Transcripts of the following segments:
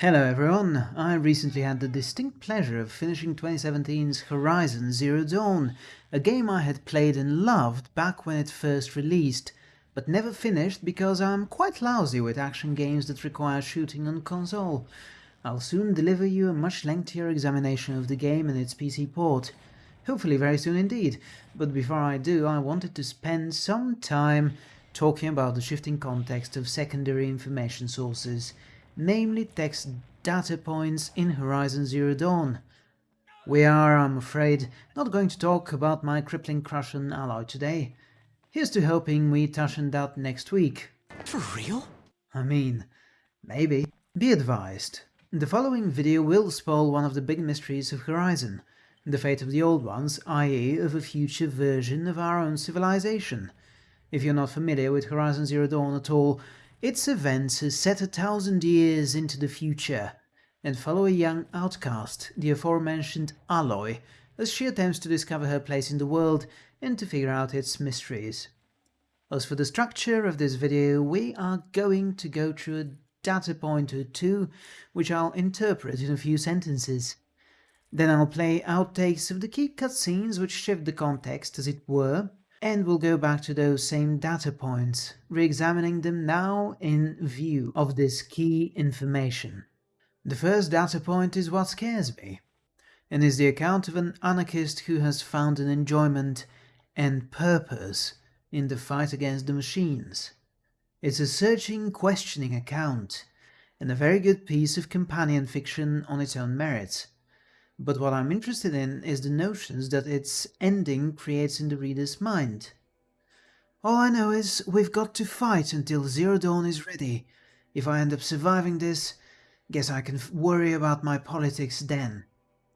Hello everyone, I recently had the distinct pleasure of finishing 2017's Horizon Zero Dawn, a game I had played and loved back when it first released, but never finished because I'm quite lousy with action games that require shooting on console. I'll soon deliver you a much lengthier examination of the game and its PC port. Hopefully very soon indeed, but before I do I wanted to spend some time talking about the shifting context of secondary information sources namely text data points in Horizon Zero Dawn. We are, I'm afraid, not going to talk about my crippling crush on Aloy today. Here's to hoping we touch on that next week. For real? I mean, maybe. Be advised, the following video will spoil one of the big mysteries of Horizon, the fate of the old ones, i.e. of a future version of our own civilization. If you're not familiar with Horizon Zero Dawn at all, its events are set a thousand years into the future, and follow a young outcast, the aforementioned Aloy, as she attempts to discover her place in the world and to figure out its mysteries. As for the structure of this video, we are going to go through a data point or two, which I'll interpret in a few sentences. Then I'll play outtakes of the key cutscenes which shift the context, as it were, and we'll go back to those same data points, re-examining them now in view of this key information. The first data point is what scares me, and is the account of an anarchist who has found an enjoyment and purpose in the fight against the machines. It's a searching, questioning account, and a very good piece of companion fiction on its own merits but what I'm interested in is the notions that its ending creates in the reader's mind. All I know is we've got to fight until Zero Dawn is ready. If I end up surviving this, guess I can worry about my politics then.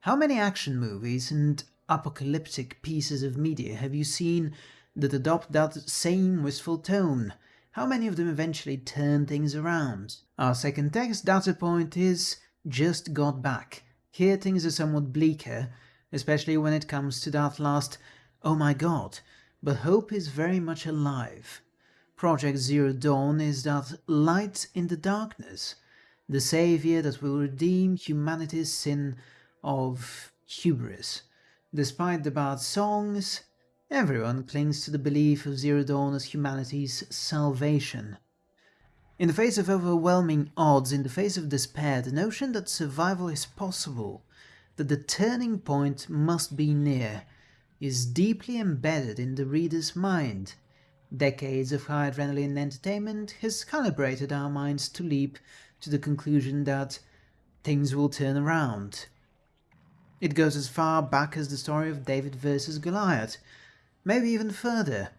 How many action movies and apocalyptic pieces of media have you seen that adopt that same wistful tone? How many of them eventually turn things around? Our second text data point is just got back. Here things are somewhat bleaker, especially when it comes to that last oh my god, but hope is very much alive. Project Zero Dawn is that light in the darkness, the saviour that will redeem humanity's sin of hubris. Despite the bad songs, everyone clings to the belief of Zero Dawn as humanity's salvation. In the face of overwhelming odds, in the face of despair, the notion that survival is possible, that the turning point must be near, is deeply embedded in the reader's mind. Decades of high adrenaline entertainment has calibrated our minds to leap to the conclusion that things will turn around. It goes as far back as the story of David versus Goliath, maybe even further.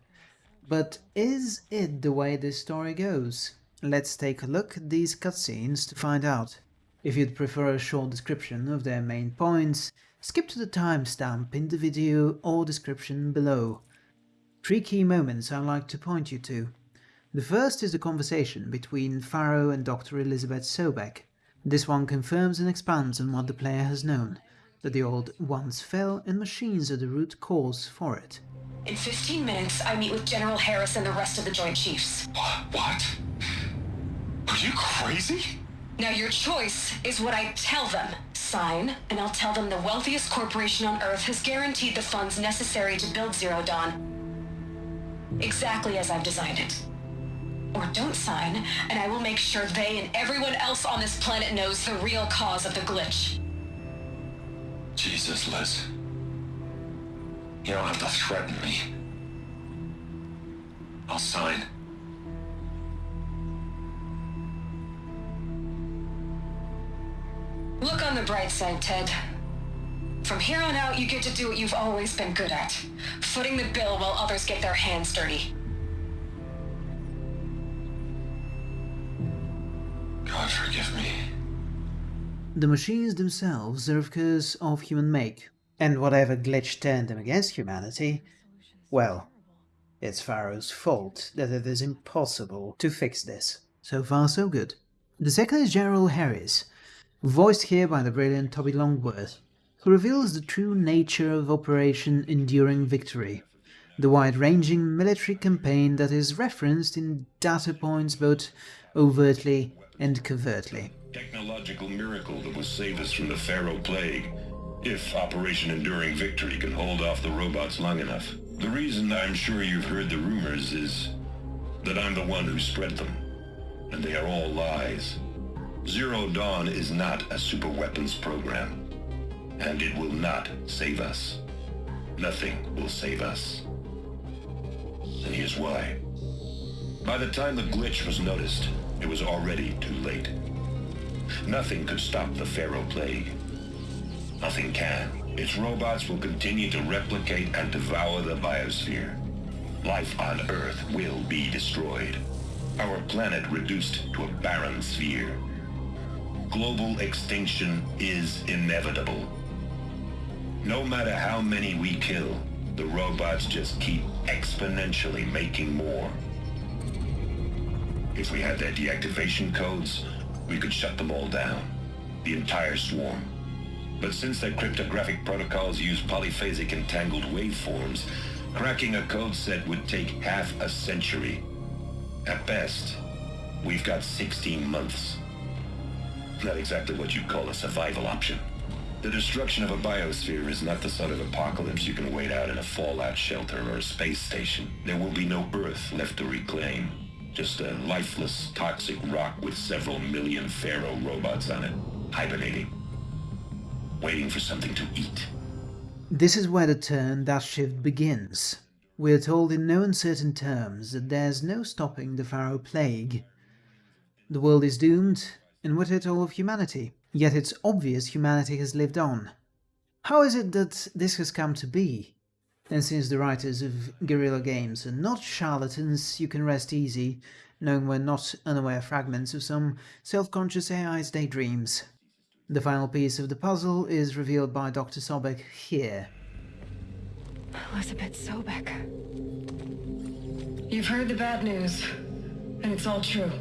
But is it the way this story goes? Let's take a look at these cutscenes to find out. If you'd prefer a short description of their main points, skip to the timestamp in the video or description below. Three key moments I'd like to point you to. The first is the conversation between Faro and Dr. Elizabeth Sobek. This one confirms and expands on what the player has known, that the old once fell and machines are the root cause for it. In 15 minutes, I meet with General Herres and the rest of the Joint Chiefs. What? Are you crazy? Now your choice is what I tell them. Sign, and I'll tell them the wealthiest corporation on Earth has guaranteed the funds necessary to build Zero Dawn. Exactly as I've designed it. Or don't sign, and I will make sure they and everyone else on this planet knows the real cause of the glitch. Jesus, Liz. You don't have to threaten me. I'll sign. On the bright side, Ted. From here on out, you get to do what you've always been good at. Footing the bill while others get their hands dirty. God forgive me. The machines themselves are of course of human make, and whatever glitch turned them against humanity, well, it's Faro's fault that it is impossible to fix this. So far so good. The second is General Herres, voiced here by the brilliant Toby Longworth, who reveals the true nature of Operation Enduring Victory, the wide-ranging military campaign that is referenced in data points both overtly and covertly. Technological miracle that will save us from the Faro Plague, if Operation Enduring Victory can hold off the robots long enough. The reason I'm sure you've heard the rumors is that I'm the one who spread them, and they are all lies. Zero Dawn is not a superweapons program, and it will not save us. Nothing will save us. And here's why. By the time the glitch was noticed, it was already too late. Nothing could stop the Faro Plague. Nothing can. Its robots will continue to replicate and devour the biosphere. Life on Earth will be destroyed. Our planet reduced to a barren sphere. Global extinction is inevitable. No matter how many we kill, the robots just keep exponentially making more. If we had their deactivation codes, we could shut them all down. The entire swarm. But since their cryptographic protocols use polyphasic entangled waveforms, cracking a code set would take half a century. At best, we've got 16 months. Not exactly what you'd call a survival option. The destruction of a biosphere is not the sort of apocalypse you can wait out in a fallout shelter or a space station. There will be no Earth left to reclaim. Just a lifeless, toxic rock with several million Faro robots on it, hibernating. Waiting for something to eat. This is where the turn that shift begins. We are told in no uncertain terms that there's no stopping the Faro Plague. The world is doomed, and with it all of humanity. Yet it's obvious humanity has lived on. How is it that this has come to be? And since the writers of Guerrilla Games are not charlatans, you can rest easy, knowing we're not unaware fragments of some self-conscious AI's daydreams. The final piece of the puzzle is revealed by Dr. Sobek here. Elizabeth Sobek. You've heard the bad news, and it's all true.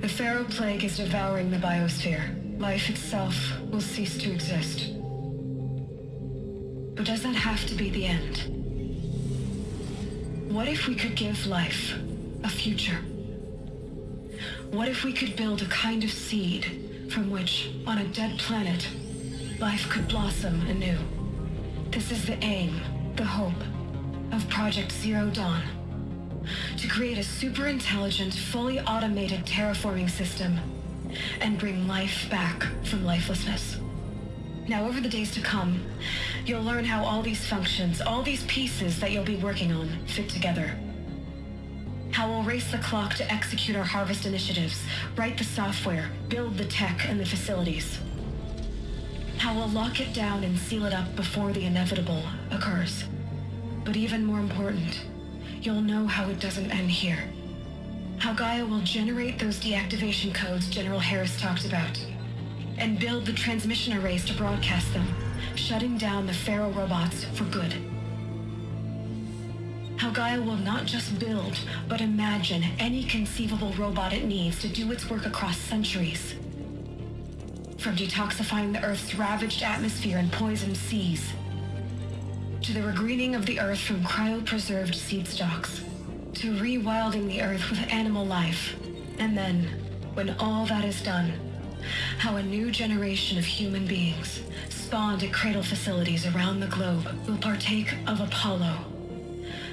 The Faro Plague is devouring the biosphere. Life itself will cease to exist. But does that have to be the end? What if we could give life a future? What if we could build a kind of seed from which, on a dead planet, life could blossom anew? This is the aim, the hope, of Project Zero Dawn. To create a super intelligent, fully automated terraforming system and bring life back from lifelessness. Now, over the days to come, you'll learn how all these functions, all these pieces that you'll be working on, fit together. How we'll race the clock to execute our harvest initiatives, write the software, build the tech and the facilities. How we'll lock it down and seal it up before the inevitable occurs. But even more important, you'll know how it doesn't end here. How Gaia will generate those deactivation codes General Herres talked about and build the transmission arrays to broadcast them, shutting down the Faro robots for good. How Gaia will not just build, but imagine any conceivable robot it needs to do its work across centuries. From detoxifying the Earth's ravaged atmosphere and poisoned seas, to the regreening of the Earth from cryopreserved seed stocks, to rewilding the Earth with animal life, and then, when all that is done, how a new generation of human beings, spawned at cradle facilities around the globe, will partake of Apollo,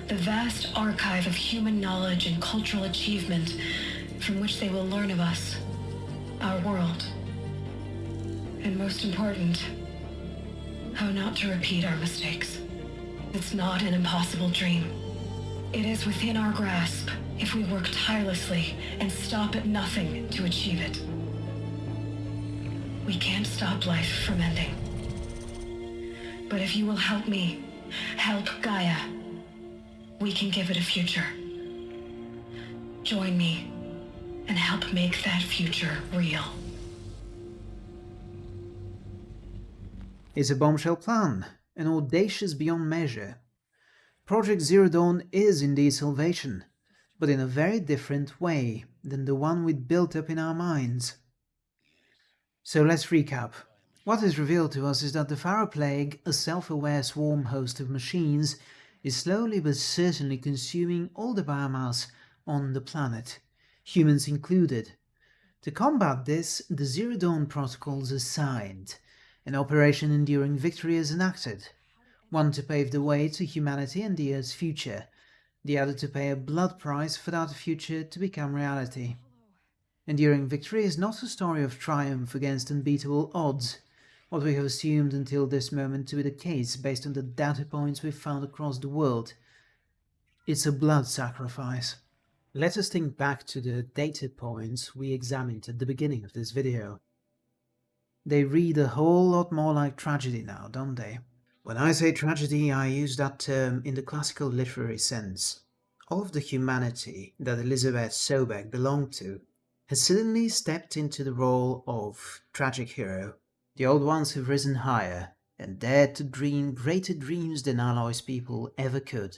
the vast archive of human knowledge and cultural achievement from which they will learn of us, our world. And most important, how not to repeat our mistakes. It's not an impossible dream. It is within our grasp if we work tirelessly and stop at nothing to achieve it. We can't stop life from ending. But if you will help me, help Gaia, we can give it a future. Join me and help make that future real. It's a bombshell plan, and audacious beyond measure. Project Zero Dawn is indeed salvation, but in a very different way than the one we'd built up in our minds. So let's recap. What is revealed to us is that the Faro Plague, a self-aware swarm host of machines, is slowly but certainly consuming all the biomass on the planet, humans included. To combat this, the Zero Dawn protocols are signed, and Operation Enduring Victory is enacted, one to pave the way to humanity and the Earth's future, the other to pay a blood price for that future to become reality. Enduring Victory is not a story of triumph against unbeatable odds, what we have assumed until this moment to be the case based on the data points we've found across the world. It's a blood sacrifice. Let us think back to the data points we examined at the beginning of this video. They read a whole lot more like tragedy now, don't they? When I say tragedy, I use that term in the classical literary sense. All of the humanity that Elizabeth Sobek belonged to has suddenly stepped into the role of tragic hero. The old ones have risen higher and dared to dream greater dreams than Aloy's people ever could.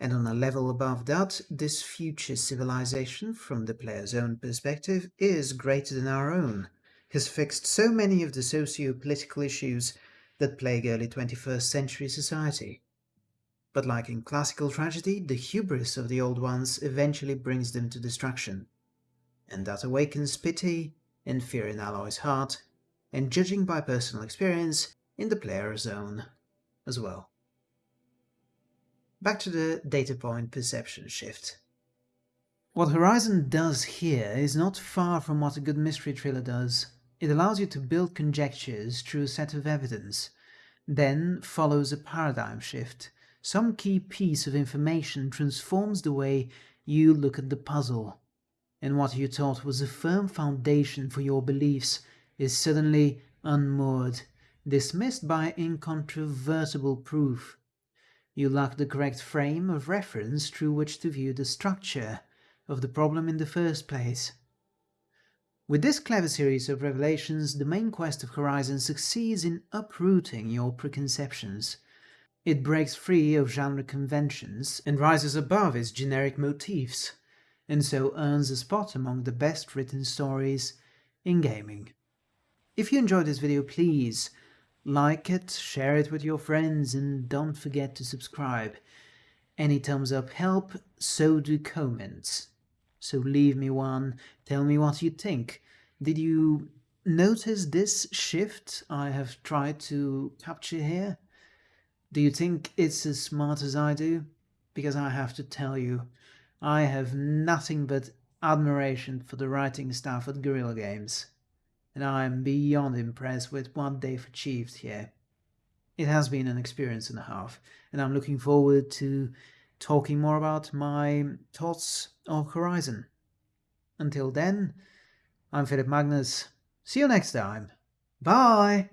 And on a level above that, this future civilization, from the player's own perspective, is greater than our own, has fixed so many of the socio-political issues that plague early 21st century society. But like in classical tragedy, the hubris of the old ones eventually brings them to destruction. And that awakens pity and fear in Aloy's heart, and judging by personal experience, in the player's own as well. Back to the data point perception shift. What Horizon does here is not far from what a good mystery thriller does. It allows you to build conjectures through a set of evidence, then follows a paradigm shift. Some key piece of information transforms the way you look at the puzzle, and what you thought was a firm foundation for your beliefs is suddenly unmoored, dismissed by incontrovertible proof. You lack the correct frame of reference through which to view the structure of the problem in the first place. With this clever series of revelations, the main quest of Horizon succeeds in uprooting your preconceptions. It breaks free of genre conventions and rises above its generic motifs, and so earns a spot among the best written stories in gaming. If you enjoyed this video, please like it, share it with your friends, and don't forget to subscribe. Any thumbs up help, so do comments. So leave me one, tell me what you think. Did you notice this shift I have tried to capture here? Do you think it's as smart as I do? Because I have to tell you, I have nothing but admiration for the writing staff at Guerrilla Games, and I am beyond impressed with what they've achieved here. It has been an experience and a half, and I'm looking forward to talking more about my thoughts on Horizon. Until then, I'm Philip Magnus. See you next time. Bye!